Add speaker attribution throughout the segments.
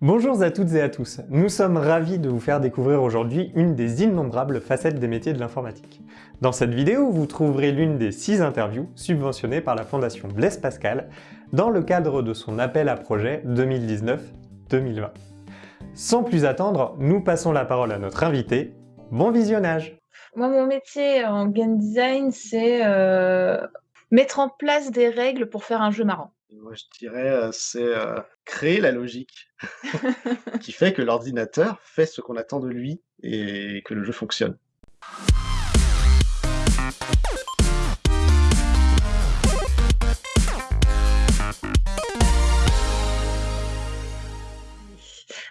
Speaker 1: Bonjour à toutes et à tous, nous sommes ravis de vous faire découvrir aujourd'hui une des innombrables facettes des métiers de l'informatique. Dans cette vidéo, vous trouverez l'une des six interviews subventionnées par la Fondation Blaise Pascal dans le cadre de son appel à projet 2019-2020. Sans plus attendre, nous passons la parole à notre invité. Bon visionnage
Speaker 2: Moi, mon métier en game design, c'est euh, mettre en place des règles pour faire un jeu marrant.
Speaker 3: Moi, je dirais, euh, c'est euh, créer la logique qui fait que l'ordinateur fait ce qu'on attend de lui et que le jeu fonctionne.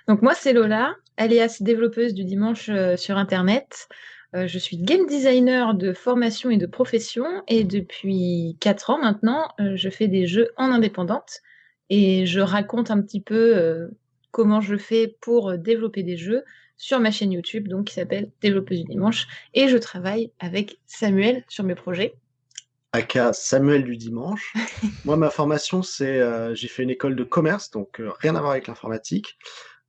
Speaker 2: Donc moi, c'est Lola, alias développeuse du dimanche euh, sur Internet. Euh, je suis game designer de formation et de profession et depuis 4 ans maintenant, euh, je fais des jeux en indépendante et je raconte un petit peu euh, comment je fais pour développer des jeux sur ma chaîne YouTube donc qui s'appelle Développeuse du dimanche et je travaille avec Samuel sur mes projets.
Speaker 3: Aka Samuel du dimanche. Moi, ma formation, c'est j'ai fait une école de commerce, donc rien à voir avec l'informatique.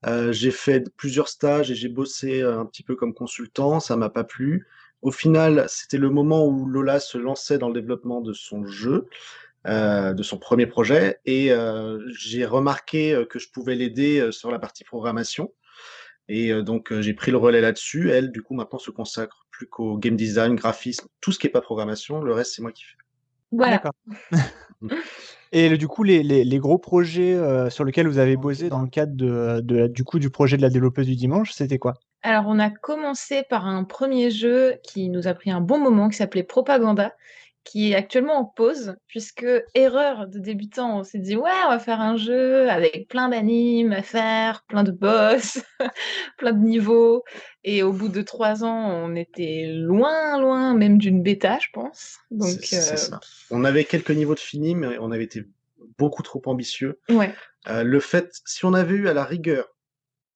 Speaker 3: Euh, j'ai fait plusieurs stages et j'ai bossé euh, un petit peu comme consultant, ça m'a pas plu. Au final, c'était le moment où Lola se lançait dans le développement de son jeu, euh, de son premier projet, et j'ai remarqué que je pouvais l'aider sur la partie programmation. Et donc j'ai pris le relais là-dessus. Elle, du coup, maintenant se consacre plus qu'au game design, graphisme, tout ce qui est pas programmation. Le reste, c'est moi qui fais.
Speaker 2: Voilà.
Speaker 4: D'accord. Et du coup, les gros projets, euh, sur lesquels vous avez bossé dans le cadre coup, du projet de la développeuse du dimanche, c'était quoi?
Speaker 2: Alors on a commencé par un premier jeu qui nous a pris un bon moment, qui s'appelait Propaganda qui est actuellement en pause, puisque erreur de débutant, on s'est dit ouais, on va faire un jeu avec plein d'animes à faire, plein de boss, plein de niveaux. Et au bout de trois ans, on était loin, loin même d'une bêta, je pense. Donc,
Speaker 3: c'est, euh... ça. On avait quelques niveaux de fini, mais on avait été beaucoup trop ambitieux.
Speaker 2: Ouais.
Speaker 3: Euh, le fait, si on avait eu à la rigueur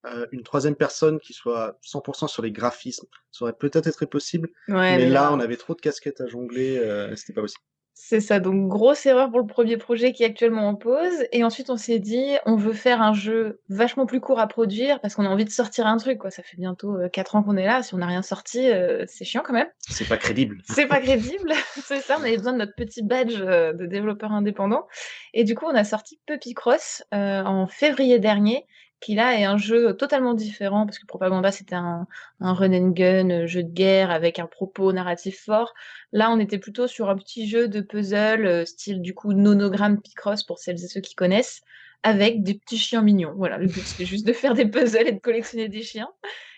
Speaker 3: euh, une troisième personne qui soit 100% sur les graphismes. Ça aurait peut-être été possible,
Speaker 2: ouais,
Speaker 3: mais, là, on avait trop de casquettes à jongler, euh, c'était pas possible.
Speaker 2: C'est ça, donc grosse erreur pour le premier projet qui est actuellement en pause. Et ensuite, on s'est dit, on veut faire un jeu vachement plus court à produire parce qu'on a envie de sortir un truc. Quoi. Ça fait bientôt euh, 4 ans qu'on est là. Si on n'a rien sorti, euh, c'est chiant quand même.
Speaker 3: C'est pas crédible.
Speaker 2: c'est pas crédible. c'est ça, on avait besoin de notre petit badge euh, de développeur indépendant. Et du coup, on a sorti Puppy Cross euh, en février dernier qui là est un jeu totalement différent, parce que Propaganda c'était un, un, run and gun, euh, jeu de guerre avec un propos narratif fort. Là, on était plutôt sur un petit jeu de puzzle, euh, style du coup nonogramme Picross pour celles et ceux qui connaissent, avec des petits chiens mignons. Voilà, le but c'était juste de faire des puzzles et de collectionner des chiens.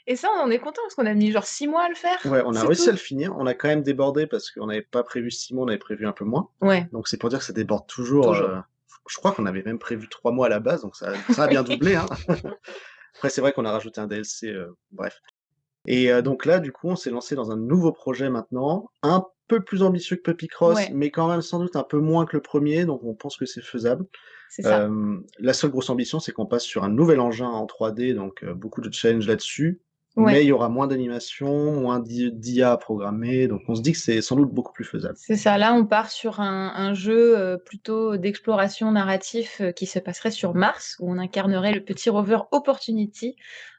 Speaker 2: Et ça, on en est content parce qu'on a mis genre six mois à le faire.
Speaker 3: Ouais, on a réussi tout. à le finir. On a quand même débordé parce qu'on n'avait pas prévu six mois, on avait prévu un peu moins.
Speaker 2: Ouais.
Speaker 3: Donc c'est pour dire que ça déborde toujours. toujours. Euh je crois qu'on avait même prévu trois mois à la base, donc ça, ça a bien doublé. Hein. Après, c'est vrai qu'on a rajouté un DLC, euh, bref. Et euh, donc là, du coup, on s'est lancé dans un nouveau projet maintenant, un peu plus ambitieux que Puppy Cross,
Speaker 2: ouais.
Speaker 3: mais quand même sans doute un peu moins que le premier, donc on pense que c'est faisable.
Speaker 2: Ça.
Speaker 3: Euh, la seule grosse ambition, c'est qu'on passe sur un nouvel engin en 3D, donc euh, beaucoup de challenge là-dessus.
Speaker 2: Ouais.
Speaker 3: Mais il y aura moins d'animation, moins d'IA à programmer, donc on se dit que c'est sans doute beaucoup plus faisable.
Speaker 2: C'est ça, là on part sur un, un jeu euh, plutôt d'exploration narratif euh, qui se passerait sur Mars, où on incarnerait le petit rover Opportunity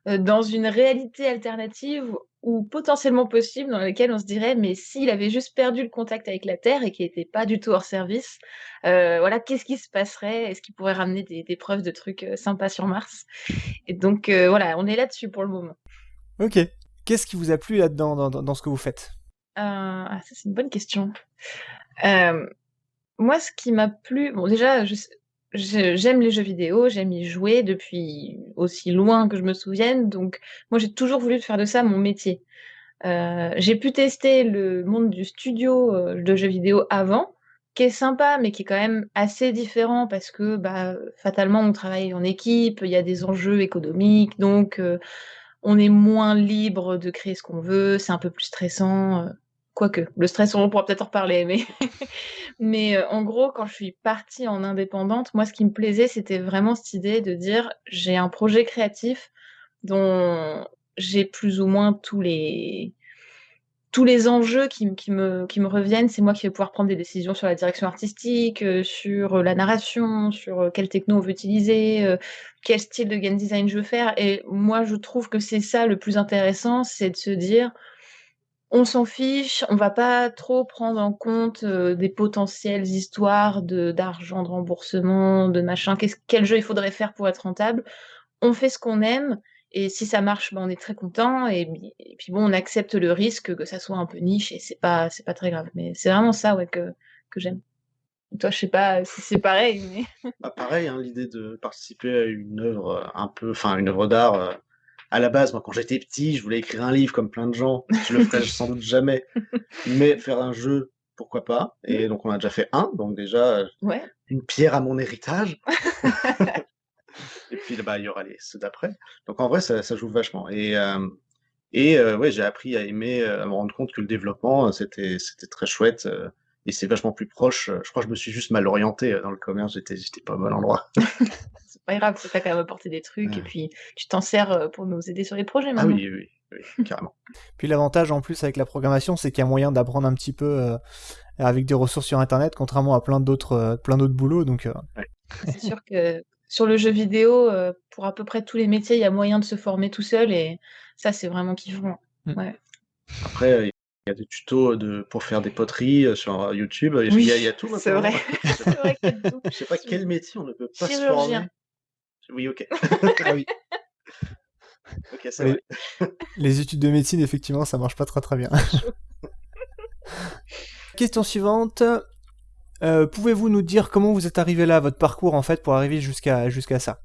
Speaker 2: euh, dans une réalité alternative ou potentiellement possible dans laquelle on se dirait mais s'il avait juste perdu le contact avec la Terre et qu'il n'était pas du tout hors service, euh, voilà, qu'est-ce qui se passerait? Est-ce qu'il pourrait ramener des, des, preuves de trucs sympas sur Mars? Et donc euh, voilà, on est là-dessus pour le moment.
Speaker 4: Ok. Qu'est-ce qui vous a plu là-dedans, dans, ce que vous faites?
Speaker 2: Euh, ah, Ça, c'est une bonne question. Euh, moi, ce qui m'a plu, bon, déjà, j'aime les jeux vidéo, j'aime y jouer depuis aussi loin que je me souvienne, donc moi, j'ai toujours voulu faire de ça mon métier. Euh, j'ai pu tester le monde du studio de jeux vidéo avant, qui est sympa, mais qui est quand même assez différent parce que, bah, fatalement, on travaille en équipe, il y a des enjeux économiques, donc on est moins libre de créer ce qu'on veut, c'est un peu plus stressant. Euh, quoique, le stress, on pourra peut-être en reparler, mais, mais euh, en gros, quand je suis partie en indépendante, moi, ce qui me plaisait, c'était vraiment cette idée de dire j'ai un projet créatif dont j'ai plus ou moins tous les tous les enjeux qui, me, reviennent, c'est moi qui vais pouvoir prendre des décisions sur la direction artistique, euh, sur la narration, sur euh, quelle techno on veut utiliser, euh, quel style de game design je veux faire. Et moi, je trouve que c'est ça le plus intéressant, c'est de se dire, on s'en fiche, on va pas trop prendre en compte euh, des potentielles histoires d'argent, de remboursement, de machin. quel jeu il faudrait faire pour être rentable On fait ce qu'on aime et si ça marche, ben, on est très content et, puis bon, on accepte le risque que ça soit un peu niche et c'est pas c'est pas très grave. Mais c'est vraiment ça ouais que que j'aime. Toi, je sais pas si c'est pareil, mais
Speaker 3: bah, pareil, hein, l'idée de participer à une œuvre euh, un peu, enfin une œuvre d'art. Euh, à la base, moi, quand j'étais petit, je voulais écrire un livre comme plein de gens. Je le ferai sans doute jamais. Mais faire un jeu, pourquoi pas Et donc, on a déjà fait un. Donc, déjà, une pierre à mon héritage. et puis, bah, il y aura les ceux d'après. Donc, en vrai, ça, joue vachement. Et, euh, et euh, ouais, j'ai appris à aimer, euh, à me rendre compte que le développement, c'était c'était très chouette. et c'est vachement plus proche. Je crois que je me suis juste mal orienté dans le commerce. J'étais j'étais pas au bon endroit.
Speaker 2: pas grave, ça t'a quand même apporté des trucs et puis tu t'en sers euh, pour nous aider sur les projets
Speaker 3: Ah oui, oui, oui, carrément.
Speaker 4: Puis l'avantage en plus avec la programmation, c'est qu'il y a moyen d'apprendre un petit peu euh, avec des ressources sur internet, contrairement à plein d'autres euh, plein d'autres boulots. Donc
Speaker 2: C'est sûr que sur le jeu vidéo, pour à peu près tous les métiers, il y a moyen de se former tout seul et ça c'est vraiment kiffant. Mm. Ouais.
Speaker 3: Après, il y a des tutos de, pour faire des poteries sur YouTube. il, y a, tout.
Speaker 2: C'est vrai.
Speaker 3: Je sais pas quel métier on ne peut pas se former. Oui, ok. ah oui.
Speaker 4: Ok, c'est vrai. Les études de médecine, effectivement, ça marche pas très très bien. Question suivante. Euh, pouvez-vous nous dire comment vous êtes arrivé là, votre parcours en fait, pour arriver jusqu'à ça?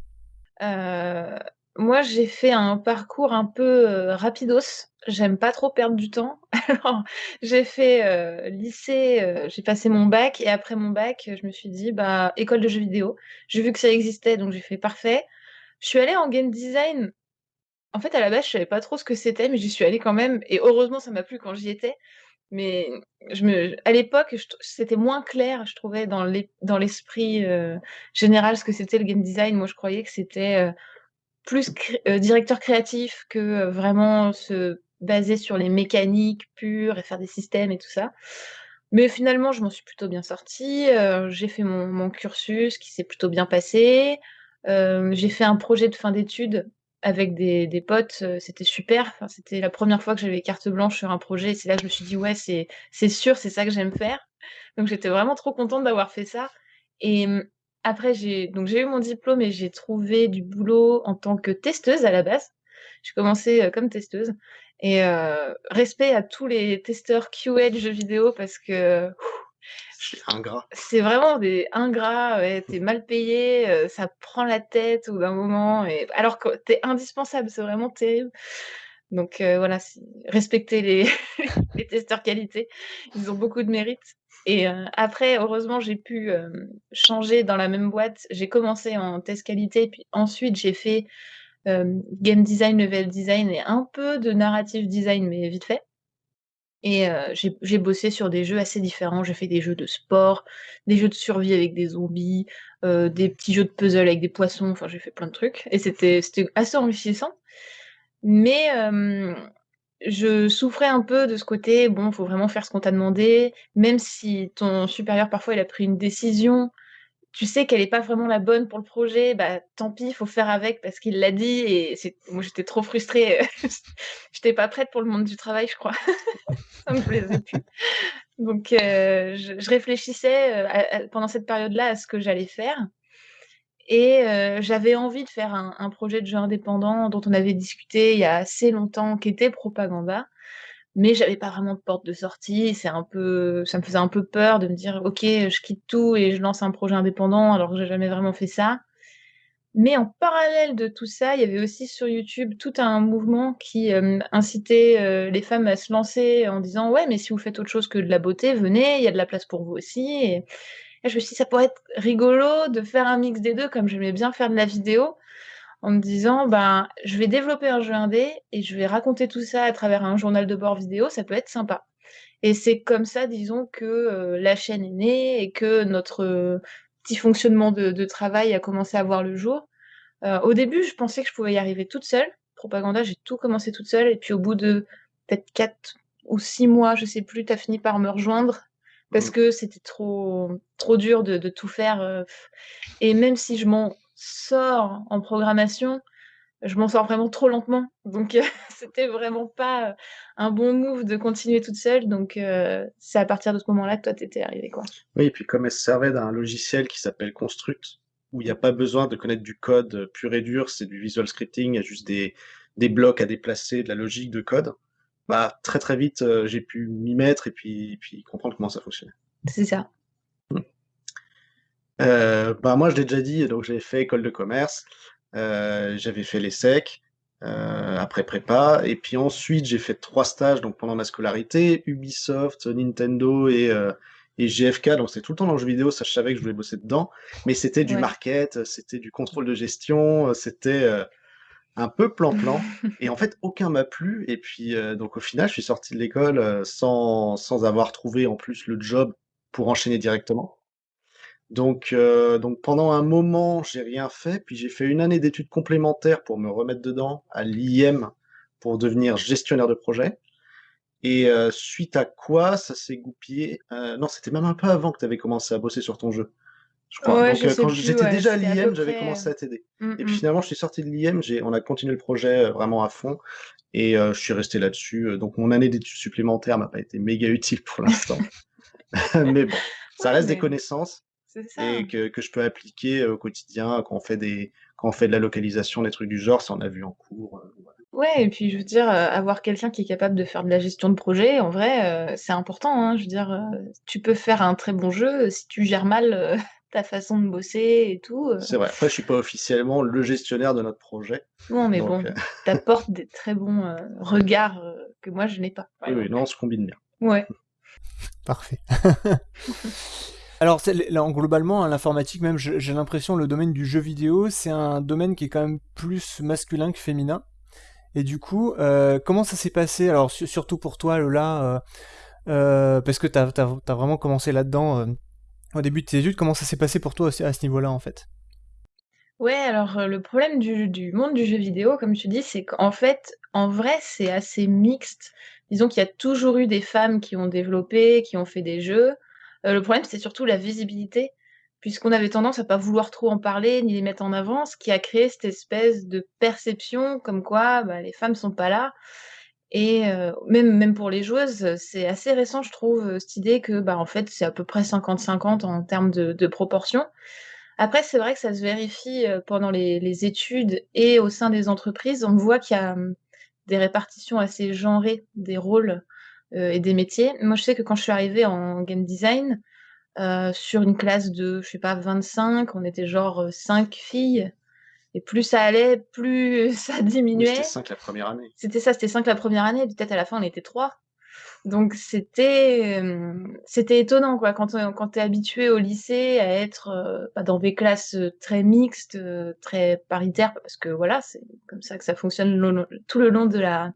Speaker 2: Euh, Moi, j'ai fait un parcours un peu euh, rapidos. J'aime pas trop perdre du temps. Alors, j'ai fait lycée, j'ai passé mon bac et après mon bac, je me suis dit bah école de jeux vidéo. J'ai vu que ça existait, donc j'ai fait parfait. Je suis allée en game design. En fait, à la base, je savais pas trop ce que c'était, mais j'y suis allée quand même et heureusement, ça m'a plu quand j'y étais. Mais je me à l'époque, c'était moins clair, je trouvais dans l'esprit général ce que c'était le game design. Moi, je croyais que c'était plus directeur créatif que vraiment se baser sur les mécaniques pures et faire des systèmes et tout ça. Mais finalement, je m'en suis plutôt bien sortie. j'ai fait mon, cursus qui s'est plutôt bien passé. j'ai fait un projet de fin d'études avec des, des potes. c'était super. C'était la première fois que j'avais carte blanche sur un projet. C'est là que je me suis dit, ouais, c'est, c'est sûr, c'est ça que j'aime faire. Donc j'étais vraiment trop contente d'avoir fait ça. Et mmh, après, j'ai donc j'ai eu mon diplôme et j'ai trouvé du boulot en tant que testeuse à la base. J'ai commencé comme testeuse et euh, respect à tous les testeurs QA de jeux vidéo parce que
Speaker 3: C'est
Speaker 2: vraiment des ingrats, t'es mal payé, euh, ça prend la tête au d'un moment, et alors que t'es indispensable, c'est vraiment terrible. Donc euh, voilà, respecter les, les testeurs qualité, ils ont beaucoup de mérite. Et après, heureusement, j'ai pu changer dans la même boîte. J'ai commencé en test qualité, puis ensuite j'ai fait game design, level design et un peu de narrative design, mais vite fait. Et j'ai bossé sur des jeux assez différents. J'ai fait des jeux de sport, des jeux de survie avec des zombies, des petits jeux de puzzle avec des poissons. Enfin, j'ai fait plein de trucs. Et c'était assez enrichissant. Mais je souffrais un peu de ce côté, bon, faut vraiment faire ce qu'on t'a demandé, même si ton supérieur parfois il a pris une décision tu sais qu'elle est pas vraiment la bonne pour le projet, bah tant pis, il faut faire avec parce qu'il l'a dit et moi j'étais trop frustrée, j'étais pas prête pour le monde du travail, je crois. ça me plaisait plus. Donc euh, je, réfléchissais euh, pendant cette période-là à ce que j'allais faire et euh, j'avais envie de faire un, un, projet de jeu indépendant dont on avait discuté il y a assez longtemps, qui était Propaganda mais j'avais pas vraiment de porte de sortie. C'est un peu, ça me faisait un peu peur de me dire, ok, je quitte tout et je lance un projet indépendant alors que j'ai jamais vraiment fait ça. Mais en parallèle de tout ça, il y avait aussi sur YouTube tout un mouvement qui euh, incitait euh, les femmes à se lancer en disant ouais, mais si vous faites autre chose que de la beauté, venez, il y a de la place pour vous aussi. Et, je me suis dit ça pourrait être rigolo de faire un mix des deux, comme j'aimais bien faire de la vidéo en me disant ben je vais développer un jeu indé et je vais raconter tout ça à travers un journal de bord vidéo, ça peut être sympa. Et c'est comme ça, disons, que euh, la chaîne est née et que notre euh, petit fonctionnement de, travail a commencé à voir le jour. Euh, au début, je pensais que je pouvais y arriver toute seule. Propaganda, j'ai tout commencé toute seule. Et puis au bout de peut-être quatre ou six mois, je sais plus, tu as fini par me rejoindre parce mmh. que c'était trop, trop dur de, de tout faire. et même si je m'en sors en programmation, je m'en sors vraiment trop lentement. Donc, c'était vraiment pas un bon move de continuer toute seule. Donc, c'est à partir de ce moment-là que toi, t'étais arrivé, quoi.
Speaker 3: Oui, et puis comme elle se servait d'un logiciel qui s'appelle Construct, où il n'y a pas besoin de connaître du code pur et dur, c'est du visual scripting, il y a juste des, des blocs à déplacer, de la logique de code. Bah, très très vite, j'ai pu m'y mettre et puis, puis comprendre comment ça fonctionnait.
Speaker 2: C'est ça.
Speaker 3: Euh, bah moi, je l'ai déjà dit, donc j'avais fait école de commerce, euh, j'avais fait l'ESSEC, euh, après prépa, et puis ensuite j'ai fait trois stages donc pendant ma scolarité, Ubisoft, Nintendo et, euh, et GFK, donc c'était tout le temps dans le jeu vidéo, ça je savais que je voulais bosser dedans, mais c'était du
Speaker 2: Ouais.
Speaker 3: market, c'était du contrôle de gestion, c'était euh, un peu plan-plan, et en fait aucun m'a plu, et puis euh, donc au final je suis sorti de l'école sans, sans avoir trouvé en plus le job pour enchaîner directement. Donc, euh, donc pendant un moment, j'ai rien fait, puis j'ai fait une année d'études complémentaires pour me remettre dedans à l'IM pour devenir gestionnaire de projet. Et euh, suite à quoi ça s'est goupillé. euh, non, c'était même un peu avant que tu avais commencé à bosser sur ton jeu, je crois.
Speaker 2: Ouais,
Speaker 3: donc
Speaker 2: je
Speaker 3: euh,
Speaker 2: sais
Speaker 3: quand j'étais
Speaker 2: ouais,
Speaker 3: déjà à l'IM, j'avais commencé à t'aider. Et puis
Speaker 2: mh.
Speaker 3: finalement, je suis sorti de l'IM, on a continué le projet vraiment à fond, et je suis resté là-dessus. Donc mon année d'études supplémentaires m'a pas été méga utile pour l'instant, mais bon, ça
Speaker 2: Ouais,
Speaker 3: reste des connaissances
Speaker 2: ça.
Speaker 3: et que, que je peux appliquer au quotidien quand on fait des quand on fait de la localisation, des trucs du genre, ça on a vu en cours. euh, voilà.
Speaker 2: Ouais, et puis je veux dire, avoir quelqu'un qui est capable de faire de la gestion de projet, en vrai, c'est important, hein. Je veux dire, tu peux faire un très bon jeu, si tu gères mal, ta façon de bosser et tout,
Speaker 3: C'est vrai. Après, je suis pas officiellement le gestionnaire de notre projet,
Speaker 2: Non, mais
Speaker 3: donc
Speaker 2: bon,
Speaker 3: euh,
Speaker 2: tu apportes des très bons, regards, que moi je n'ai pas,
Speaker 3: oui, oui, non, on se combine bien.
Speaker 2: Ouais.
Speaker 4: Parfait. Alors, globalement, hein, l'informatique, même, j'ai l'impression, le domaine du jeu vidéo, c'est un domaine qui est quand même plus masculin que féminin. Et du coup, euh, comment ça s'est passé? Alors, su- surtout pour toi, Lola, euh, euh, parce que tu as, vraiment commencé là-dedans au début de tes études, comment ça s'est passé pour toi à ce niveau-là, en fait?
Speaker 2: Ouais, alors, le problème du du monde du jeu vidéo, comme tu dis, c'est qu'en fait, en vrai, c'est assez mixte. Disons qu'il y a toujours eu des femmes qui ont développé, qui ont fait des jeux. Heu, le problème, c'est surtout la visibilité, puisqu'on avait tendance à pas vouloir trop en parler, ni les mettre en avant, ce qui a créé cette espèce de perception comme quoi, bah, les femmes sont pas là et heu, même pour les joueuses, c'est assez récent, je trouve, heu, cette idée que, bah, en fait, c'est à peu près 50-50 en termes de proportion. Après, c'est vrai que ça se vérifie, pendant les études et au sein des entreprises. On voit qu'il y a, mmh, des répartitions assez genrées des rôles, heu, et des métiers. Moi, je sais que quand je suis arrivée en game design, heu, sur une classe de, je sais pas, 25, on était genre, heu, 5 filles et plus ça allait, plus ça
Speaker 3: Oui, c'était
Speaker 2: diminuait.
Speaker 3: 5 la première année.
Speaker 2: C'était ça, c'était 5 la première année, peut-être à la fin on était 3. Donc c'était, étonnant quoi, quand, heu, quand tu es habitué au lycée à être, bah, dans des classes, très mixtes, très paritaires, parce que voilà, c'est comme ça que ça fonctionne tout le long de la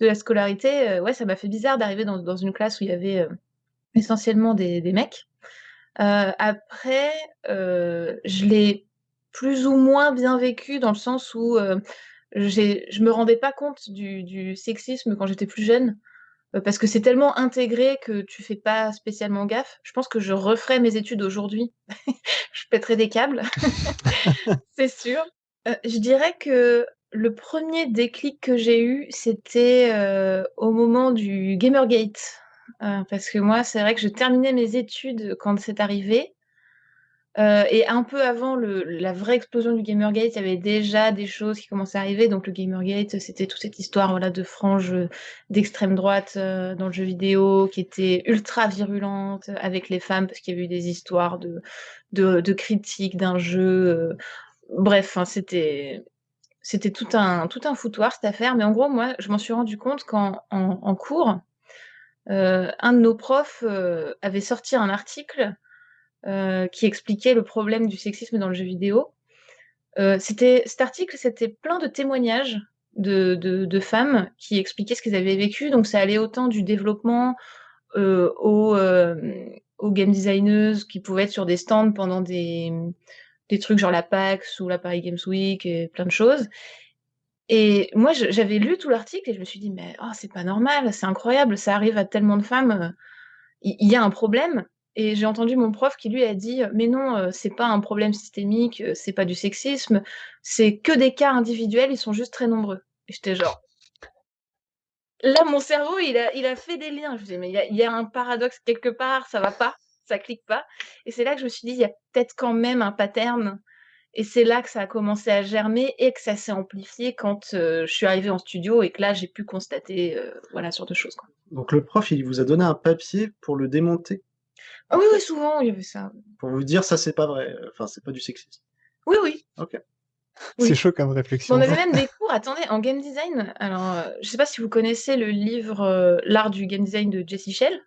Speaker 2: de la scolarité, heu, ouais, ça m'a fait bizarre d'arriver dans dans une classe où il y avait, heu, essentiellement des des mecs. Heu, après, je l'ai plus ou moins bien vécu dans le sens où, je me rendais pas compte du du sexisme quand j'étais plus jeune. Parce que c'est tellement intégré que tu fais pas spécialement gaffe. Je pense que je referais mes études aujourd'hui, je pèterais des câbles, c'est sûr. Je dirais que le 1er déclic que j'ai eu, c'était, heu, au moment du Gamergate. Heu, parce que moi, c'est vrai que je terminais mes études quand c'est arrivé. Heu, et un peu avant la vraie explosion du Gamergate, il y avait déjà des choses qui commençaient à arriver. Donc le Gamergate, c'était toute cette histoire, voilà, de franges, d'extrême droite, dans le jeu vidéo, qui était ultra virulente avec les femmes, parce qu'il y avait eu des histoires de critiques d'un jeu, bref, c'était c'était tout un tout un foutoir cette affaire. Mais en gros, moi, je m'en suis rendu compte qu'en en cours, heu, un de nos profs, heu, avait sorti un article, heu, qui expliquait le problème du sexisme dans le jeu vidéo. Cet article, c'était plein de témoignages de de de femmes qui expliquaient ce qu'elles avaient vécu. Donc ça allait autant du développement, aux, aux game designeuses qui pouvaient être sur des stands pendant des, des trucs genre la PAX ou la Paris Games Week et plein de choses. Et moi, j'avais lu tout l'article et je me suis dit: «Mais oh, c'est pas normal, c'est incroyable, ça arrive à tellement de femmes, il y a un problème». Et j'ai entendu mon prof qui lui a dit Mais non, c'est pas un problème systémique, c'est pas du sexisme, c'est que des cas individuels, ils sont juste très nombreux. Et j'étais genre. Là, mon cerveau, il a, il a fait des liens. Je me disais, mais il y, il y a un paradoxe quelque part, ça va pas, ça clique pas. Et c'est là que je me suis dit, il y a peut-être quand même un pattern et c'est là que ça a commencé à germer et que ça s'est amplifié quand je suis arrivée en studio et que là, j'ai pu constater voilà, sur deux choses. Quoi.
Speaker 3: Donc le prof, il vous a donné un papier pour le démonter?
Speaker 2: Ah oui, oui, souvent, il y avait ça.
Speaker 3: Pour vous dire, ça, c'est pas vrai. Enfin, c'est pas du sexisme.
Speaker 2: Oui, oui.
Speaker 3: Ok.
Speaker 4: C'est chaud comme réflexion.
Speaker 2: on avait même des cours, attendez, en game design. Alors, je sais pas si vous connaissez le livre L'art du game design de Jessie Shell,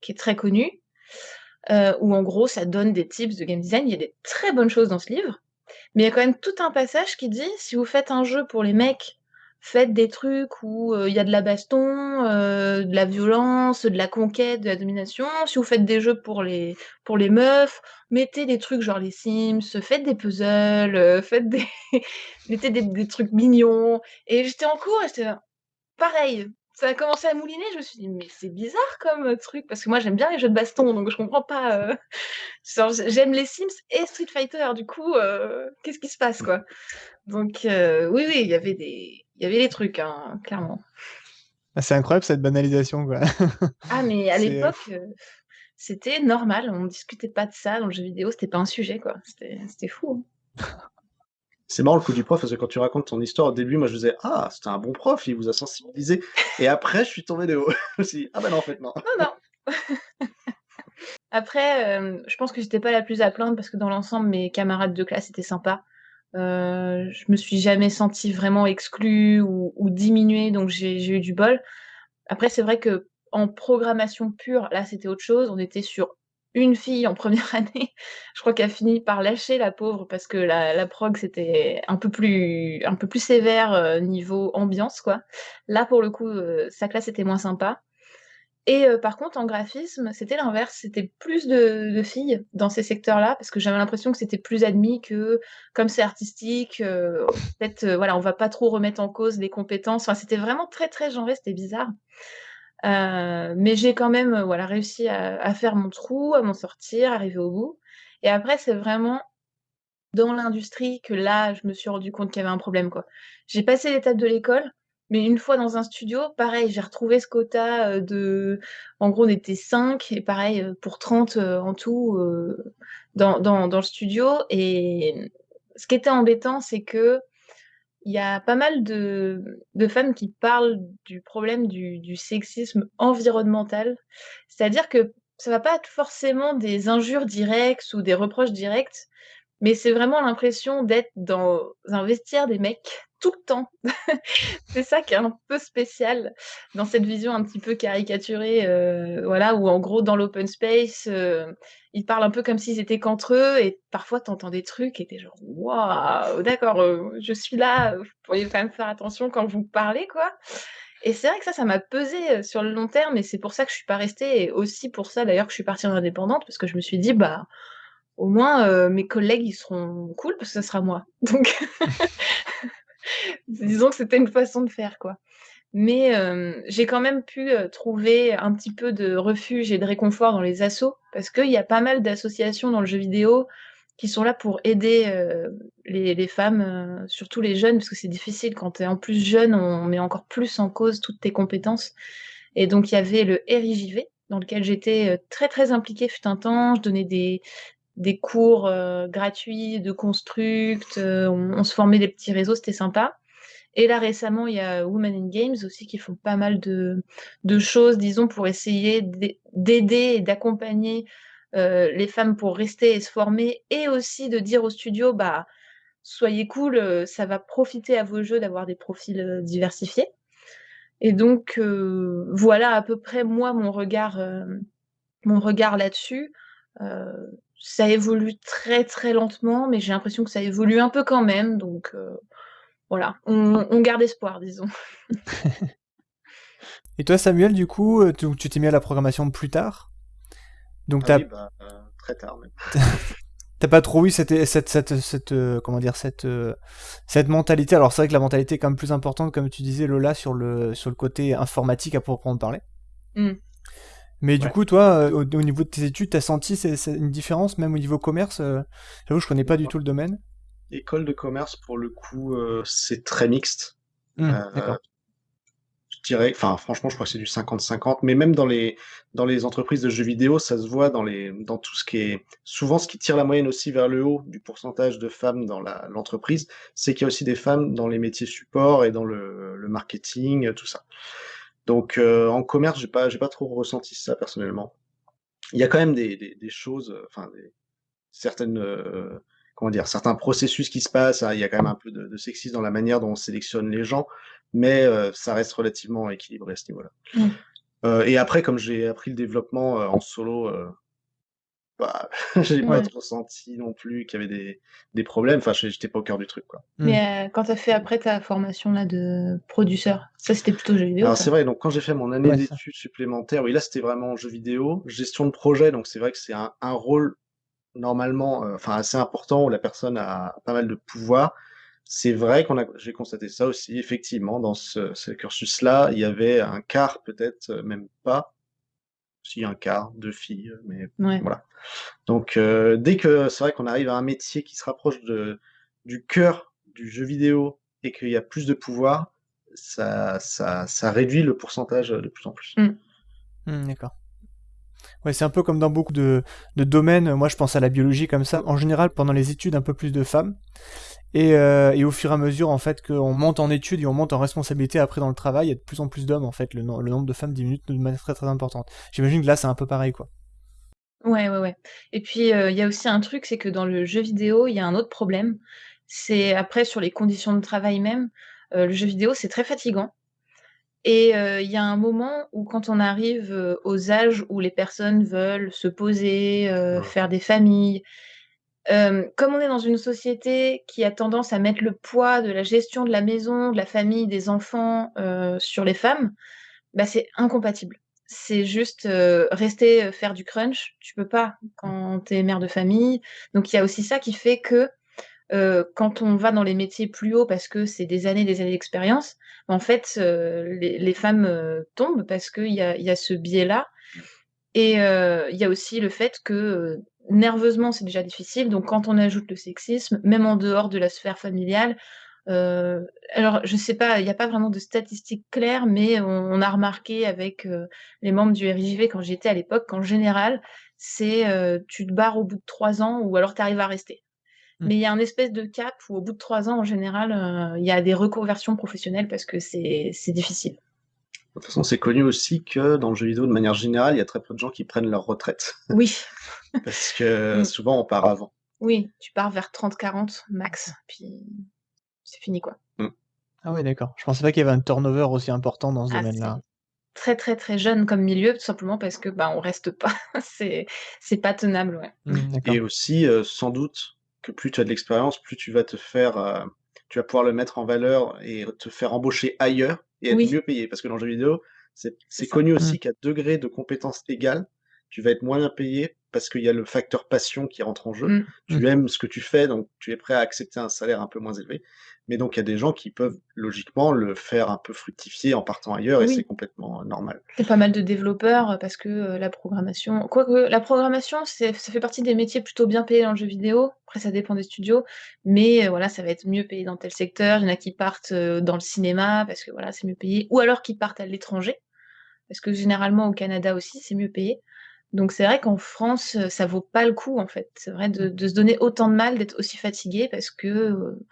Speaker 2: qui est très connu. Euh, où en gros ça donne des tips de game design. Il y a des très bonnes choses dans ce livre, mais il y a quand même tout un passage qui dit si vous faites un jeu pour les mecs, faites des trucs où euh, il y a de la baston, euh, de la violence, de la conquête, de la domination. Si vous faites des jeux pour les pour les meufs, mettez des trucs genre les Sims, faites des puzzles, faites des mettez des, des, trucs mignons. Et j'étais en cours et j'étais pareil ça a commencé à mouliner, je me suis dit, mais c'est bizarre comme euh, truc, parce que moi j'aime bien les jeux de baston, donc je comprends pas. Euh, j'aime les Sims et Street Fighter, du coup, euh, qu'est-ce qui se passe, quoi? Donc, oui, oui, il y avait des, il y avait des trucs, hein, clairement.
Speaker 4: Ah, c'est incroyable cette banalisation, quoi.
Speaker 2: ah, mais à l'époque, c'était normal, on ne discutait pas de ça dans le jeu vidéo, c'était pas un sujet, quoi. C'était fou. Hein.
Speaker 3: C'est marrant le coup du prof, parce que quand tu racontes ton histoire au début, moi je disais Ah, c'était un bon prof, il vous a sensibilisé. Et après, je suis tombé de haut. je me suis dit Ah, ben non, en fait, non.
Speaker 2: Non, non. après, euh, je pense que j'étais pas la plus à plaindre parce que dans l'ensemble, mes camarades de classe étaient sympas. Euh, je me suis jamais sentie vraiment exclue ou, ou diminuée, donc j'ai eu du bol. Après, c'est vrai que en programmation pure, là, c'était autre chose. On était sur une fille en première année, je crois qu'elle a fini par lâcher la pauvre parce que la, la prog c'était un peu plus un peu plus sévère euh, niveau ambiance quoi. Là pour le coup euh, sa classe était moins sympa. Et euh, par contre en graphisme c'était l'inverse, c'était plus de, filles dans ces secteurs-là parce que j'avais l'impression que c'était plus admis que comme c'est artistique, peut-être voilà on va pas trop remettre en cause les compétences. Enfin c'était vraiment très très genré, c'était bizarre. Euh, mais j'ai quand même euh, voilà, réussi à, à, faire mon trou, à m'en sortir, arriver au bout. Et après, c'est vraiment dans l'industrie que là, je me suis rendu compte qu'il y avait un problème. quoi. J'ai passé l'étape de l'école, mais une fois dans un studio, pareil, j'ai retrouvé ce quota euh, de... En gros, on était 5, et pareil, pour 30 en tout dans, dans, dans le studio. Et ce qui était embêtant, c'est que il y a pas mal de, femmes qui parlent du problème du, sexisme environnemental. C'est-à-dire que ça va pas être forcément des injures directes ou des reproches directs, mais c'est vraiment l'impression d'être dans un vestiaire des mecs tout le temps. c'est ça qui est un peu spécial dans cette vision un petit peu caricaturée, euh, voilà, où en gros dans l'open space, euh, ils parlent un peu comme s'ils étaient qu'entre eux, et parfois tu entends des trucs et t'es genre waouh, d'accord, euh, je suis là, vous pourriez quand même faire attention quand vous parlez, quoi. Et c'est vrai que ça, ça m'a pesé sur le long terme, et c'est pour ça que je suis pas restée, et aussi pour ça d'ailleurs que je suis partie en indépendante, parce que je me suis dit, bah, au moins mes collègues ils seront cool parce que ça sera moi. Donc disons que c'était une façon de faire, quoi. Mais euh, j'ai quand même pu euh, trouver un petit peu de refuge et de réconfort dans les assos, parce qu'il y a pas mal d'associations dans le jeu vidéo qui sont là pour aider euh, les, les, femmes, surtout les jeunes, parce que c'est difficile quand tu es en plus jeune, on met encore plus en cause toutes tes compétences. Et donc il y avait le RIJV, dans lequel j'étais très très impliquée fut un temps, je donnais des, des cours euh, gratuits de construct, euh, on, se formait des petits réseaux, c'était sympa. Et là récemment, il y a Women in Games aussi qui font pas mal de, de choses, disons, pour essayer d'aider et d'accompagner euh, les femmes pour rester et se former, et aussi de dire au studio, bah, soyez cool, ça va profiter à vos jeux d'avoir des profils diversifiés. Et donc, voilà à peu près moi mon regard, mon regard là-dessus ça évolue très très lentement, mais j'ai l'impression que ça évolue un peu quand même. Donc euh, voilà, on, garde espoir, disons.
Speaker 4: Et toi, Samuel, du coup, euh, tu t'es mis à la programmation plus tard?
Speaker 3: Donc ah bah, euh, très tard même.
Speaker 4: T'as pas trop eu cette, cette, cette, comment dire, cette, cette mentalité? Alors c'est vrai que la mentalité est quand même plus importante, comme tu disais Lola, sur le, sur le côté informatique à proprement parler. Mmh. Mais du coup, toi, euh, au, au niveau de tes études, t'as senti une différence, même au niveau commerce euh, J'avoue, je connais pas du tout le domaine.
Speaker 3: École de commerce, pour le coup, euh, c'est très mixte. Euh,
Speaker 4: D'accord.
Speaker 3: je dirais, enfin, franchement, je crois que c'est du 50-50, mais même dans les, dans les entreprises de jeux vidéo, ça se voit dans les, dans tout ce qui est, souvent, ce qui tire la moyenne aussi vers le haut du pourcentage de femmes dans l'entreprise, c'est qu'il y a aussi des femmes dans les métiers support et dans le, le marketing, tout ça. Donc, euh, en commerce, j'ai pas, j'ai pas trop ressenti ça personnellement. Il y a quand même des, des, des choses, euh, enfin, des, certaines, euh, comment dire, certains processus qui se passent. hein, il y a quand même un peu de, de sexisme dans la manière dont on sélectionne les gens, mais euh, ça reste relativement équilibré à ce niveau-là.
Speaker 2: Mm.
Speaker 3: Euh, et après, comme j'ai appris le développement euh, en solo, bah, j'ai pas trop senti non plus qu'il y avait des, des problèmes. Enfin, j'étais pas au cœur du truc, quoi.
Speaker 2: Mais euh, quand t'as fait après ta formation là de produceur, ça c'était plutôt jeu vidéo.
Speaker 3: Alors c'est vrai, donc quand j'ai fait mon année
Speaker 4: Ouais,
Speaker 3: d'études supplémentaires, oui là c'était vraiment jeu vidéo, gestion de projet, donc c'est vrai que c'est un, un rôle normalement, euh, enfin assez important où la personne a pas mal de pouvoir. C'est vrai qu'on a, j'ai constaté ça aussi, effectivement, dans ce, ce cursus-là, il y avait un quart peut-être, euh, même pas, si un quart de filles, mais
Speaker 2: Ouais.
Speaker 3: voilà. Donc euh, dès que c'est vrai qu'on arrive à un métier qui se rapproche de, du cœur du jeu vidéo et qu'il y a plus de pouvoir, ça, ça, ça réduit le pourcentage de plus en plus.
Speaker 4: Hmm, D'accord. Ouais, c'est un peu comme dans beaucoup de, de domaines. Moi, je pense à la biologie comme ça. En général, pendant les études, un peu plus de femmes. Et, euh, et au fur et à mesure, en fait, qu'on monte en études et on monte en responsabilité après dans le travail, il y a de plus en plus d'hommes, en fait. Le, no- le nombre de femmes diminue de manière très très importante. J'imagine que là, c'est un peu pareil, quoi.
Speaker 2: Ouais, ouais, ouais. Et puis, euh, il y a aussi un truc, c'est que dans le jeu vidéo, il y a un autre problème. C'est après, sur les conditions de travail même, euh, le jeu vidéo, c'est très fatigant. Et euh, il y a un moment où, quand on arrive aux âges où les personnes veulent se poser, euh,
Speaker 3: Ouais.
Speaker 2: faire des familles, euh, comme on est dans une société qui a tendance à mettre le poids de la gestion de la maison, de la famille, des enfants euh, sur les femmes, bah, c'est incompatible. C'est juste euh, rester faire du crunch, tu peux pas quand tu es mère de famille. Donc il y a aussi ça qui fait que quand on va dans les métiers plus hauts parce que c'est des années, des années d'expérience, en fait, les, femmes tombent parce qu'il y a, ce biais-là. Et il y a aussi le fait que nerveusement, c'est déjà difficile. Donc quand on ajoute le sexisme, même en dehors de la sphère familiale, euh, alors je sais pas, il n'y a pas vraiment de statistiques claires, mais on, on a remarqué avec euh, les membres du RIJV quand j'y étais à l'époque qu'en général, c'est euh, tu te barres au bout de trois ans ou alors tu arrives à rester.
Speaker 4: Mm.
Speaker 2: Mais il y a un espèce de cap où au bout de trois ans, en général, il y a des reconversions professionnelles parce que c'est difficile.
Speaker 3: De toute façon, c'est connu aussi que dans le jeu vidéo, de manière générale, il y a très peu de gens qui prennent leur retraite.
Speaker 2: Oui,
Speaker 3: Parce que
Speaker 2: Mm.
Speaker 3: souvent, on part avant.
Speaker 2: oui, tu pars vers 30-40 max, puis c'est fini quoi.
Speaker 4: Ah ouais, d'accord. Je pensais pas qu'il y avait un turnover aussi important dans ce
Speaker 2: Ah,
Speaker 4: domaine-là.
Speaker 2: très très très jeune comme milieu, tout simplement parce que bah on reste pas, c'est c'est pas tenable, ouais.
Speaker 4: D'accord.
Speaker 3: Et aussi, euh, sans doute, que plus tu as de l'expérience, plus tu vas te faire, euh, tu vas pouvoir le mettre en valeur et te faire embaucher ailleurs et être
Speaker 2: Oui.
Speaker 3: mieux payé. Parce que dans le jeu vidéo, c'est connu aussi qu'à degré de compétence égale, tu vas être moins bien payé parce qu'il y a le facteur passion qui rentre en jeu.
Speaker 2: Mm.
Speaker 3: Tu aimes ce que tu fais, donc tu es prêt à accepter un salaire un peu moins élevé. Mais donc il y a des gens qui peuvent logiquement le faire un peu fructifier en partant ailleurs et c'est complètement euh, normal.
Speaker 2: Il y a pas mal de développeurs euh, parce que euh, la programmation, quoique la programmation, ça fait partie des métiers plutôt bien payés dans le jeu vidéo. Après, ça dépend des studios, mais euh, voilà, ça va être mieux payé dans tel secteur. Il y en a qui partent euh, dans le cinéma parce que voilà, c'est mieux payé, ou alors qui partent à l'étranger parce que généralement au Canada aussi, c'est mieux payé. Donc c'est vrai qu'en France, euh, ça vaut pas le coup en fait. C'est vrai de, de se donner autant de mal, d'être aussi fatigué parce que euh,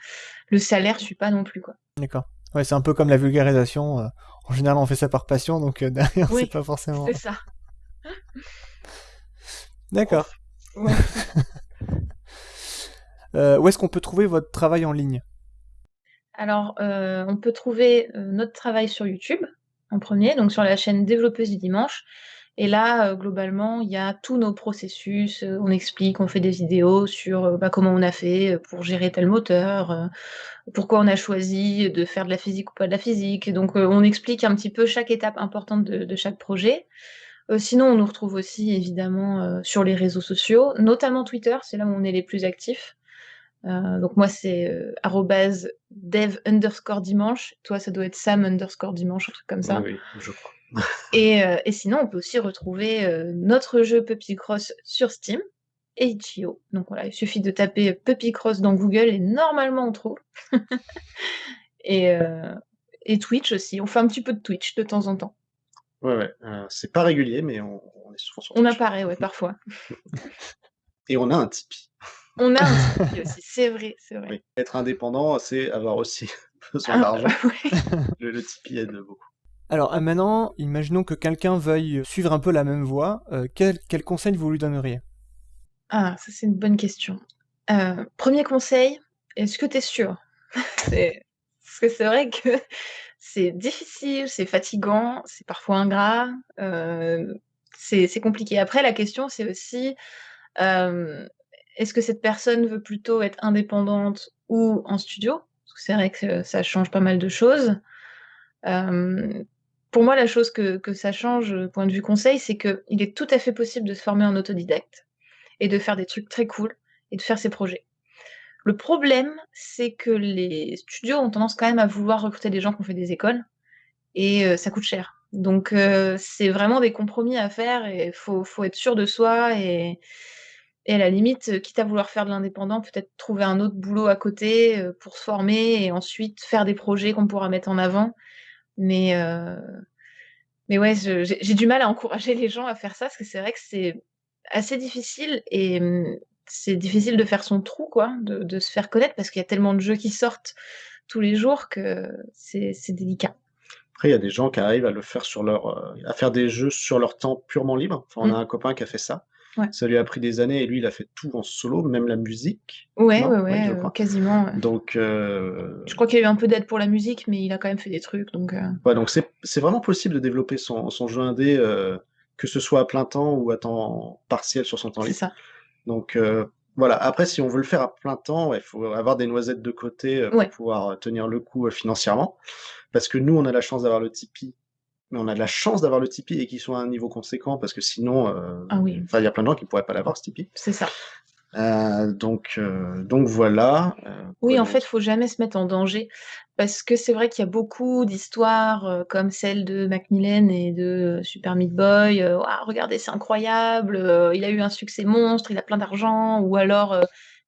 Speaker 2: le salaire suit pas non plus quoi.
Speaker 4: D'accord. Ouais, c'est un peu comme la vulgarisation. euh, en général, on fait ça par passion, donc euh, derrière,
Speaker 2: Oui,
Speaker 4: c'est pas forcément.
Speaker 2: C'est ça.
Speaker 4: D'accord.
Speaker 2: Ouais.
Speaker 4: Où est-ce qu'on peut trouver votre travail en ligne?
Speaker 2: Alors, on peut trouver notre travail sur YouTube en premier, donc sur la chaîne Développeuse du Dimanche. Et là, euh, globalement, il y a tous nos processus. euh, on explique, on fait des vidéos sur euh, bah, comment on a fait pour gérer tel moteur, pourquoi on a choisi de faire de la physique ou pas de la physique. Donc, on explique un petit peu chaque étape importante de, chaque projet. Sinon, on nous retrouve aussi évidemment sur les réseaux sociaux, notamment Twitter, c'est là où on est les plus actifs. Donc moi c'est dev underscore dimanche. Toi ça doit être sam underscore dimanche, un truc comme ça.
Speaker 3: Oui, je crois.
Speaker 2: Et, euh, et sinon, on peut aussi retrouver euh, notre jeu Puppy Cross sur Steam et itch.io. Donc voilà, il suffit de taper Puppy Cross dans Google et normalement on trouve. et, euh, et Twitch aussi. On fait un petit peu de Twitch de temps en temps.
Speaker 3: Ouais, ouais. c'est pas régulier, mais on, on est souvent sur
Speaker 2: On
Speaker 3: Twitch.
Speaker 2: apparaît, ouais, parfois.
Speaker 3: Et on a un Tipeee.
Speaker 2: On a un Tipeee aussi, c'est vrai, c'est vrai.
Speaker 3: Oui. Être indépendant, c'est avoir aussi besoin
Speaker 2: Ah,
Speaker 3: d'argent.
Speaker 2: ouais.
Speaker 3: Le, le Tipeee aide beaucoup.
Speaker 4: Alors euh, maintenant, imaginons que quelqu'un veuille suivre un peu la même voie. euh, quel, conseil vous lui donneriez?
Speaker 2: Ah, ça c'est une bonne question. Euh, premier conseil, est-ce que tu es sûr Parce que c'est vrai que c'est difficile, c'est fatigant, c'est parfois ingrat, c'est compliqué. Après, la question c'est aussi, est-ce que cette personne veut plutôt être indépendante ou en studio? C'est vrai que ça change pas mal de choses. Pour moi, la chose que, ça change, euh, point de vue conseil, c'est qu'il est tout à fait possible de se former en autodidacte et de faire des trucs très cool et de faire ses projets. Le problème, c'est que les studios ont tendance quand même à vouloir recruter des gens qui ont fait des écoles et euh, ça coûte cher. Donc euh, c'est vraiment des compromis à faire et il faut, être sûr de soi et, et à la limite, quitte à vouloir faire de l'indépendant, peut-être trouver un autre boulot à côté pour se former et ensuite faire des projets qu'on pourra mettre en avant. Mais, euh, mais ouais, j'ai du mal à encourager les gens à faire ça parce que c'est vrai que c'est assez difficile et hum, c'est difficile de faire son trou, quoi, de, de se faire connaître parce qu'il y a tellement de jeux qui sortent tous les jours que c'est délicat.
Speaker 3: Après, il y a des gens qui arrivent à le faire sur leur, euh, à faire des jeux sur leur temps purement libre. Enfin, on a un copain qui a fait ça.
Speaker 2: Ouais.
Speaker 3: Ça lui a pris des années et lui, il a fait tout en solo, même la musique.
Speaker 2: Ouais,
Speaker 3: Non?
Speaker 2: ouais, ouais, euh, quasiment.
Speaker 3: Donc, euh,
Speaker 2: Je crois qu'il y a eu un peu d'aide pour la musique, mais il a quand même fait des trucs, donc euh,
Speaker 3: ouais, donc c'est c'est vraiment possible de développer son, son jeu indé, euh, que ce soit à plein temps ou à temps partiel sur son temps
Speaker 2: c'est
Speaker 3: libre.
Speaker 2: ça.
Speaker 3: Donc voilà. Après, si on veut le faire à plein temps, il faut avoir des noisettes de côté pour pouvoir tenir le coup financièrement. Parce que nous, on a la chance d'avoir le Tipeee, mais on a de la chance d'avoir le Tipeee et qu'il soit à un niveau conséquent, parce que sinon, euh,
Speaker 2: Ah oui.
Speaker 3: il y a plein de gens qui pourraient pas l'avoir ce Tipeee.
Speaker 2: C'est ça.
Speaker 3: Euh, donc, euh, donc voilà.
Speaker 2: Oui, en fait, faut jamais se mettre en danger parce que c'est vrai qu'il y a beaucoup d'histoires comme celle de Macmillan et de Super Meat Boy. Ah, regardez, c'est incroyable, il a eu un succès monstre, il a plein d'argent. Ou alors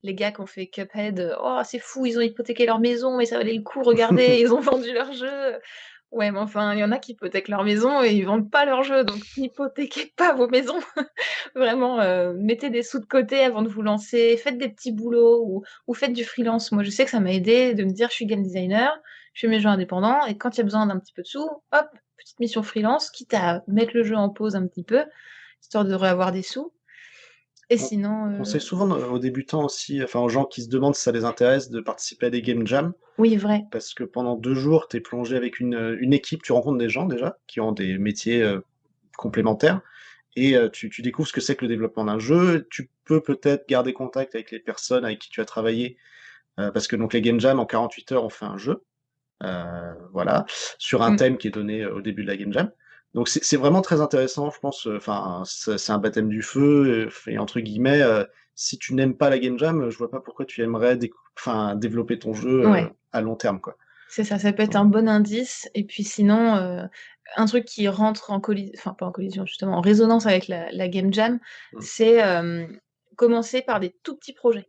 Speaker 2: les gars qui ont fait Cuphead, oh, c'est fou, ils ont hypothéqué leur maison, mais ça valait le coup, regardez, ils ont vendu leur jeu. Ouais, mais enfin, il y en a qui hypothèquent leur maison et ils vendent pas leur jeu, donc n'hypothéquez pas vos maisons. Vraiment, euh, mettez des sous de côté avant de vous lancer, faites des petits boulots ou, faites du freelance. Moi, je sais que ça m'a aidé de me dire, je suis game designer, je fais mes jeux indépendants, et quand il y a besoin d'un petit peu de sous, hop, petite mission freelance, quitte à mettre le jeu en pause un petit peu, histoire de avoir des sous. Et
Speaker 3: On-
Speaker 2: sinon, euh,
Speaker 3: On conseille souvent aux débutants aussi, enfin aux gens qui se demandent si ça les intéresse, de participer à des game jams.
Speaker 2: oui, vrai.
Speaker 3: parce que pendant deux jours, tu es plongé avec une, euh, une équipe, tu rencontres des gens déjà qui ont des métiers euh, complémentaires et euh, tu, tu découvres ce que c'est que le développement d'un jeu. Tu peux peut-être garder contact avec les personnes avec qui tu as travaillé parce que donc les game jams en 48 heures on fait un jeu, voilà, sur un
Speaker 2: Mm.
Speaker 3: thème qui est donné au début de la game jam. Donc c'est vraiment très intéressant, je pense. euh, Enfin, c'est un baptême du feu euh, et entre guillemets, euh, si tu n'aimes pas la game jam, je vois pas pourquoi tu aimerais enfin développer ton jeu euh,
Speaker 2: Ouais.
Speaker 3: à long terme, quoi.
Speaker 2: C'est ça, ça peut être un bon indice. Et puis sinon, euh, un truc qui rentre en collision, enfin pas en collision, justement, en résonance avec la, la game jam,
Speaker 3: Mm.
Speaker 2: c'est commencer par des tout petits projets.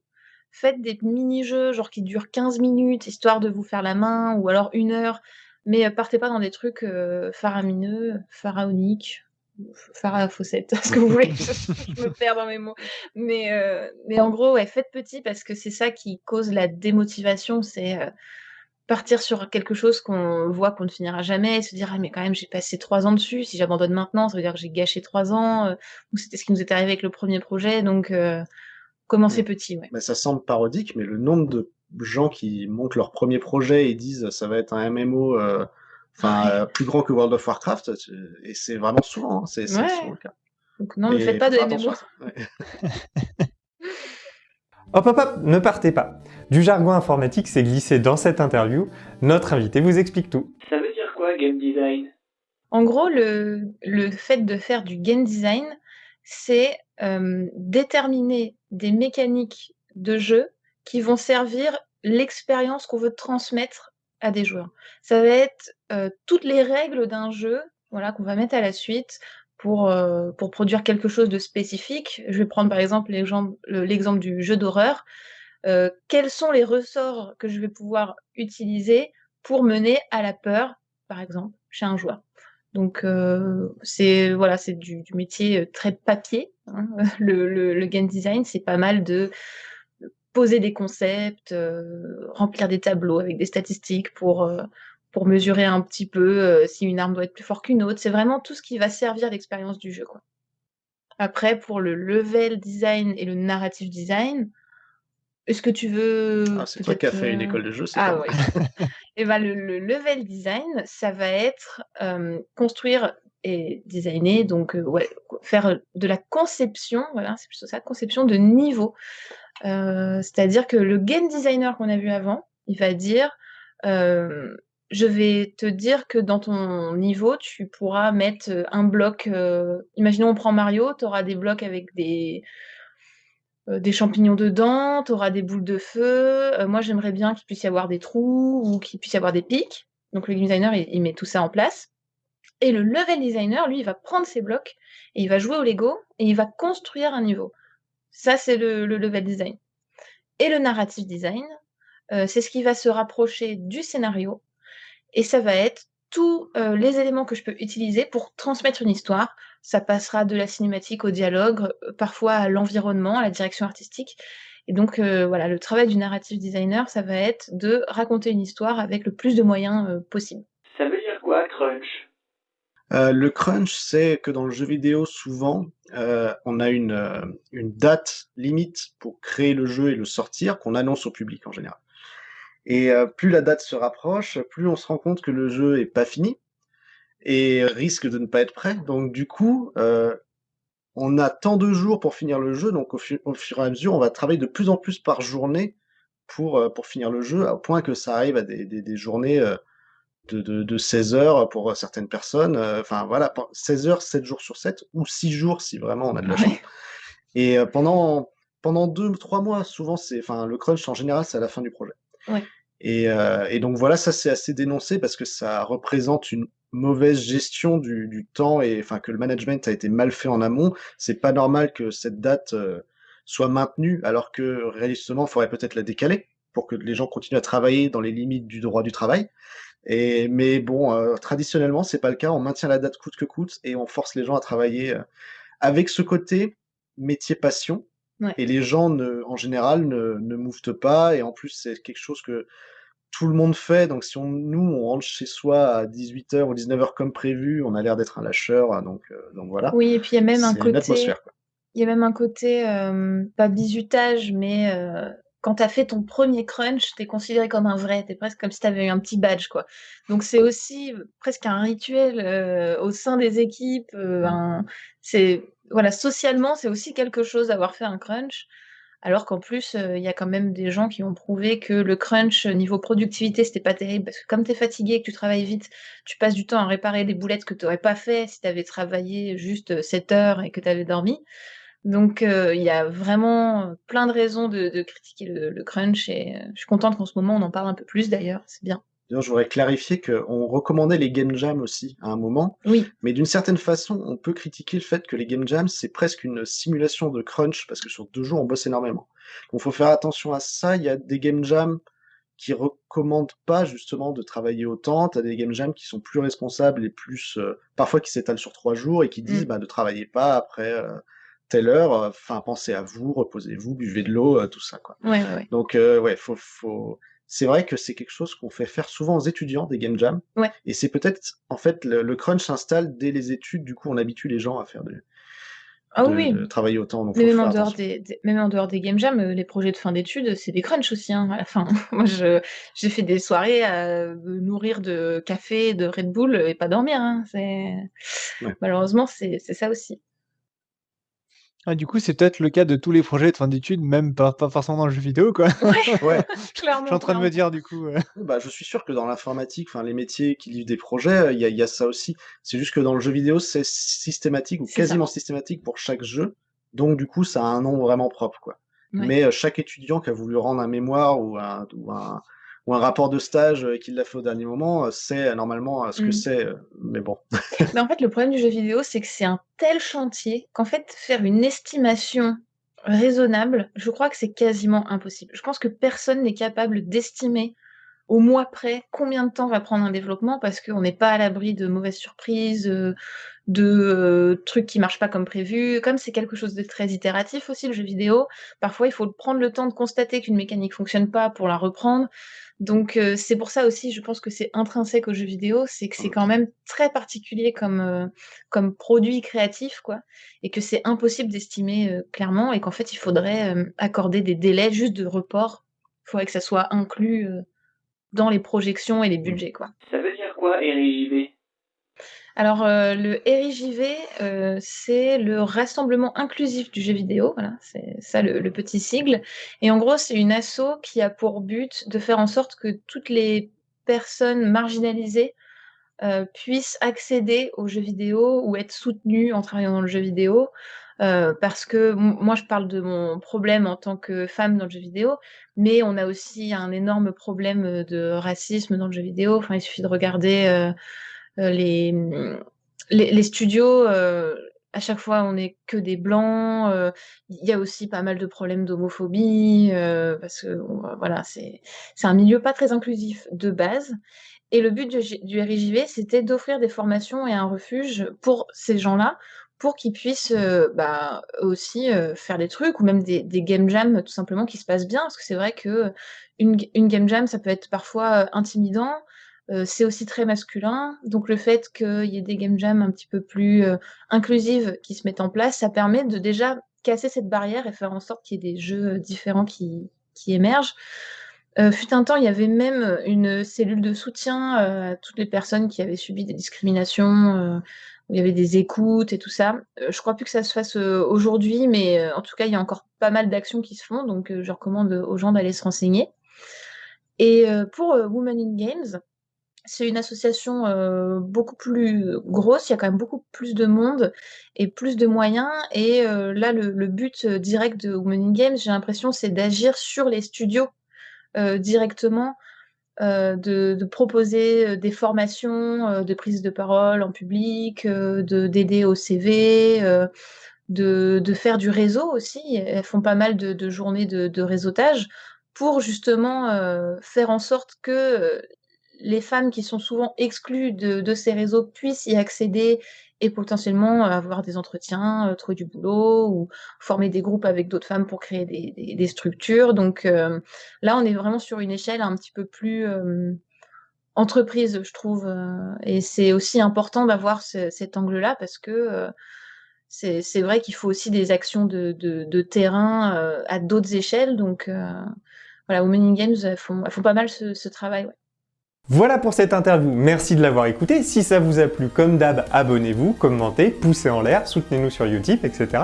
Speaker 2: Faites des mini-jeux, genre qui durent 15 minutes, histoire de vous faire la main, ou alors une heure. Mais euh, partez pas dans des trucs euh, faramineux, pharaoniques, pharafossette, ce que vous voulez. je me perds dans mes mots. Mais, euh, mais en gros, ouais, faites petit parce que c'est ça qui cause la démotivation. C'est euh, partir sur quelque chose qu'on voit qu'on ne finira jamais et se dire ah mais quand même j'ai passé trois ans dessus si j'abandonne maintenant ça veut dire que j'ai gâché trois ans euh, ou c'était ce qui nous est arrivé avec le premier projet donc commencez
Speaker 3: Mm.
Speaker 2: petit ouais
Speaker 3: Bah, ça semble parodique, mais le nombre de gens qui montent leur premier projet et disent ça va être un MMO euh, enfin euh, plus grand que World of Warcraft, c'est- et c'est vraiment souvent, hein, c'est c'est
Speaker 2: Ouais.
Speaker 3: souvent le cas.
Speaker 2: donc non ne faites pas de MMO.
Speaker 3: Ouais.
Speaker 1: Hop hop hop, ne partez pas. Du jargon informatique s'est glissé dans cette interview. Notre invité vous explique tout.
Speaker 5: Ça veut dire quoi game design?
Speaker 2: En gros, le, le fait de faire du game design, c'est euh, déterminer des mécaniques de jeu qui vont servir l'expérience qu'on veut transmettre à des joueurs. Ça va être euh, toutes les règles d'un jeu voilà, qu'on va mettre à la suite pour, euh, produire quelque chose de spécifique. Je vais prendre par exemple l'exemple le- l'exemple du jeu d'horreur. Euh, quels sont les ressorts que je vais pouvoir utiliser pour mener à la peur, par exemple, chez un joueur? Donc c'est voilà, c'est du, métier très papier. hein. Le game design, c'est pas mal de poser des concepts, euh, remplir des tableaux avec des statistiques pour euh, pour mesurer un petit peu euh, si une arme doit être plus forte qu'une autre. C'est vraiment tout ce qui va servir l'expérience du jeu, quoi. Après, pour le level design et le narrative design, est-ce que tu veux
Speaker 3: Ah, c'est toi qui as fait une école de jeu, c'est
Speaker 2: Ah ouais. Et ben le, le level design, ça va être construire et designer, donc ouais, faire de la conception, voilà, c'est plutôt ça, conception de niveau. Euh, C'est-à-dire que le game designer qu'on a vu avant, il va dire, euh, je vais te dire que dans ton niveau, tu pourras mettre euh, un bloc. imaginons on prend Mario, tu auras des blocs avec des des champignons dedans, tu auras des boules de feu. Moi, j'aimerais bien qu'il puisse y avoir des trous ou qu'il puisse y avoir des pics. Donc, le game designer, il, il met tout ça en place. Et le level designer, lui, il va prendre ses blocs et il va jouer au Lego et il va construire un niveau. Ça, c'est le, le level design. Et le narrative design, euh, c'est ce qui va se rapprocher du scénario. Et ça va être tous euh, les éléments que je peux utiliser pour transmettre une histoire. Ça passera de la cinématique au dialogue, euh, parfois à l'environnement, à la direction artistique. Et donc euh, voilà, le travail du narrative designer, ça va être de raconter une histoire avec le plus de moyens euh, possible.
Speaker 5: Ça veut dire quoi, crunch?
Speaker 3: Euh, le crunch, c'est que dans le jeu vidéo, souvent, euh, on a une, euh, une date limite pour créer le jeu et le sortir, qu'on annonce au public en général. Et euh, plus la date se rapproche, plus on se rend compte que le jeu est pas fini et risque de ne pas être prêt. Donc du coup, on a tant de jours pour finir le jeu, donc au, fu- au fur et à mesure, on va travailler de plus en plus par journée pour, finir le jeu, au point que ça arrive à des, journées de, de, de 16 heures pour certaines personnes. euh, Enfin voilà, pen- 16 heures, 7 jours sur 7, ou 6 jours si vraiment on a de la chance. Et euh, pendant, pendant deux, trois mois, souvent, c'est, enfin, le crunch en général, c'est à la fin du projet.
Speaker 2: Ouais.
Speaker 3: Et, euh, et donc voilà, ça c'est assez dénoncé parce que ça représente une mauvaise gestion du, du temps et enfin que le management a été mal fait en amont. C'est pas normal que cette date euh, soit maintenue alors que réalistement, il faudrait peut-être la décaler pour que les gens continuent à travailler dans les limites du droit du travail. Et mais bon, euh, traditionnellement, c'est pas le cas. On maintient la date coûte que coûte et on force les gens à travailler euh, avec ce côté métier passion.
Speaker 2: Ouais.
Speaker 3: Et les gens, ne, en général, ne, ne mouffent pas. Et en plus, c'est quelque chose que tout le monde fait. Donc, si on, nous, on rentre chez soi à 18h ou 19h comme prévu, on a l'air d'être un lâcheur. Donc, euh, donc voilà.
Speaker 2: Oui, et puis il y a même un côté, il y a même un côté euh, pas bizutage, mais euh, quand tu as fait ton premier crunch, tu es considéré comme un vrai, tu es presque comme si tu avais eu un petit badge, quoi. Donc c'est aussi presque un rituel euh, au sein des équipes. euh, un- c'est voilà, socialement, c'est aussi quelque chose d'avoir fait un crunch. Alors qu'en plus, euh, il y a quand même des gens qui ont prouvé que le crunch euh, niveau productivité, c'était pas terrible parce que comme tu es fatigué et que tu travailles vite, tu passes du temps à réparer des boulettes que tu n'aurais pas fait si tu avais travaillé juste 7 heures et que tu avais dormi. Donc euh, il y a vraiment plein de raisons de, de critiquer le, le crunch et euh, je suis contente qu'en ce moment on en parle un peu plus d'ailleurs, c'est bien.
Speaker 3: D'ailleurs, je voudrais clarifier qu'on recommandait les game jams aussi à un moment.
Speaker 2: Oui,
Speaker 3: Mais d'une certaine façon, on peut critiquer le fait que les game jams, c'est presque une simulation de crunch, parce que sur deux jours, on bosse énormément. Donc, il faut faire attention à ça. Il y a des game jams qui recommandent pas justement de travailler autant. Tu as des game jams qui sont plus responsables et plus, euh, parfois qui s'étalent sur trois jours et qui disent,
Speaker 2: Mm.
Speaker 3: bah, ne travaillez pas après euh, telle heure. euh, Enfin, pensez à vous, reposez-vous, buvez de l'eau, euh, tout ça, quoi.
Speaker 2: ouais, ouais, ouais.
Speaker 3: Donc, euh, ouais, faut, faut... c'est vrai que c'est quelque chose qu'on fait faire souvent aux étudiants des game jams.
Speaker 2: Ouais.
Speaker 3: Et c'est peut-être, en fait, le, le crunch s'installe dès les études. Du coup, on habitue les gens à faire de,
Speaker 2: Ah
Speaker 3: de-
Speaker 2: oui,
Speaker 3: de travailler autant. Donc,
Speaker 2: mais
Speaker 3: faut
Speaker 2: même en, dehors des, des- même en dehors des game jams, les projets de fin d'études, c'est des crunchs aussi hein, à la fin. Moi, j'ai fait des soirées à me nourrir de café, de Red Bull et pas dormir. Hein.
Speaker 3: Ouais.
Speaker 2: Malheureusement, c'est ça aussi.
Speaker 4: Ah, du coup, c'est peut-être le cas de tous les projets de fin d'études, même pas, pas forcément dans le jeu vidéo, quoi.
Speaker 2: Ouais,
Speaker 3: Ouais.
Speaker 2: clairement.
Speaker 4: Je suis en train de me dire, du coup. euh,
Speaker 3: Bah, je suis sûr que dans l'informatique, enfin, les métiers qui livrent des projets, il y a, il y a ça aussi. C'est juste que dans le jeu vidéo, c'est systématique ou
Speaker 2: C'est ça.
Speaker 3: quasiment systématique pour chaque jeu. Donc, du coup, ça a un nom vraiment propre, quoi.
Speaker 2: Ouais.
Speaker 3: Mais euh, chaque étudiant qui a voulu rendre un mémoire ou un, ou un, ou un rapport de stage euh, qu'il l'a fait au dernier moment, euh, c'est euh, normalement ce que
Speaker 2: Mmh.
Speaker 3: c'est, mais bon.
Speaker 2: Mais en fait, le problème du jeu vidéo, c'est que c'est un tel chantier qu'en fait, faire une estimation raisonnable, je crois que c'est quasiment impossible. Je pense que personne n'est capable d'estimer au mois près combien de temps va prendre un développement parce qu'on n'est pas à l'abri de mauvaises surprises, euh, de euh, trucs qui marchent pas comme prévu. Comme c'est quelque chose de très itératif aussi, le jeu vidéo, parfois il faut prendre le temps de constater qu'une mécanique fonctionne pas pour la reprendre. Donc euh, c'est pour ça aussi, je pense que c'est intrinsèque au jeu vidéo, c'est que c'est quand même très particulier comme, produit créatif, quoi, et que c'est impossible d'estimer clairement, et qu'en fait il faudrait accorder des délais juste de report. Il faudrait que ça soit inclus dans les projections et les budgets, quoi.
Speaker 5: Ça veut dire quoi, RIJV
Speaker 2: Alors, euh, le RIJV, euh, c'est le Rassemblement inclusif du jeu vidéo, voilà, c'est ça le, le petit sigle. Et en gros, c'est une asso qui a pour but de faire en sorte que toutes les personnes marginalisées euh, puissent accéder aux jeux vidéo ou être soutenues en travaillant dans le jeu vidéo. Euh, parce que moi, je parle de mon problème en tant que femme dans le jeu vidéo, mais on a aussi un énorme problème de racisme dans le jeu vidéo. Enfin, il suffit de regarder euh, euh, les, studios, euh, à chaque fois, on n'est que des blancs. euh, Il y a aussi pas mal de problèmes d'homophobie, euh, parce que voilà, c'est un milieu pas très inclusif de base. Et le but du RIJV, c'était d'offrir des formations et un refuge pour ces gens-là, pour qu'ils puissent euh, bah, aussi euh, faire des trucs, ou même des, game jams tout simplement qui se passent bien, parce que c'est vrai que une, une game jam, ça peut être parfois euh, intimidant, euh, c'est aussi très masculin, donc le fait qu'il y ait des game jams un petit peu plus euh, inclusives qui se mettent en place, ça permet de déjà casser cette barrière et faire en sorte qu'il y ait des jeux différents qui émergent. Euh, fut un temps, il y avait même une cellule de soutien euh, à toutes les personnes qui avaient subi des discriminations, euh, où il y avait des écoutes et tout ça. Euh, je crois plus que ça se fasse euh, aujourd'hui, mais euh, en tout cas, il y a encore pas mal d'actions qui se font, donc euh, je recommande aux gens d'aller se renseigner. Et euh, pour euh, Women in Games, c'est une association euh, beaucoup plus grosse, il y a quand même beaucoup plus de monde et plus de moyens. Et euh, là, le, but euh, direct de Women in Games, j'ai l'impression, c'est d'agir sur les studios euh, directement, euh, de, proposer euh, des formations euh, de prise de parole en public, euh, de d'aider au CV, euh, de, de faire du réseau aussi. Elles font pas mal de, de journées de, réseautage pour justement euh, faire en sorte que euh, les femmes qui sont souvent exclues de, ces réseaux puissent y accéder et potentiellement avoir des entretiens, euh, trouver du boulot ou former des groupes avec d'autres femmes pour créer des, structures. Donc euh, là, on est vraiment sur une échelle un petit peu plus euh, entreprise, je trouve. euh, et c'est aussi important d'avoir ce- cet angle-là parce que euh, c'est vrai qu'il faut aussi des actions de, terrain euh, à d'autres échelles. Donc euh, voilà, Women in Games, font, pas mal ce, travail.
Speaker 1: Voilà pour cette interview, merci de l'avoir écouté. Si ça vous a plu, comme d'hab, abonnez-vous, commentez, poussez en l'air, soutenez-nous sur Utip, etc.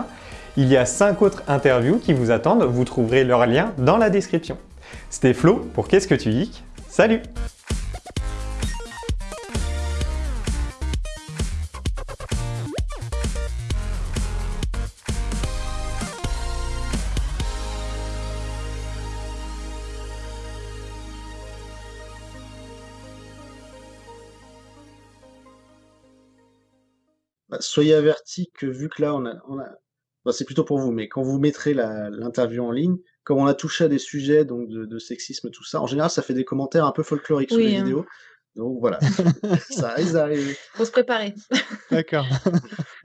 Speaker 1: Il y a 5 autres interviews qui vous attendent, vous trouverez leurs liens dans la description. C'était Flo pour Qu'est-ce que tu geeks? Salut
Speaker 3: soyez avertis que vu que là, on a, on a... bah, c'est plutôt pour vous, mais quand vous mettrez l'interview en ligne, comme on a touché à des sujets donc de, de sexisme, tout ça, en général, ça fait des commentaires un peu folkloriques
Speaker 2: Oui,
Speaker 3: les
Speaker 2: hein.
Speaker 3: vidéos. Donc voilà, ça risque d'arriver.
Speaker 2: Faut se préparer.
Speaker 4: D'accord.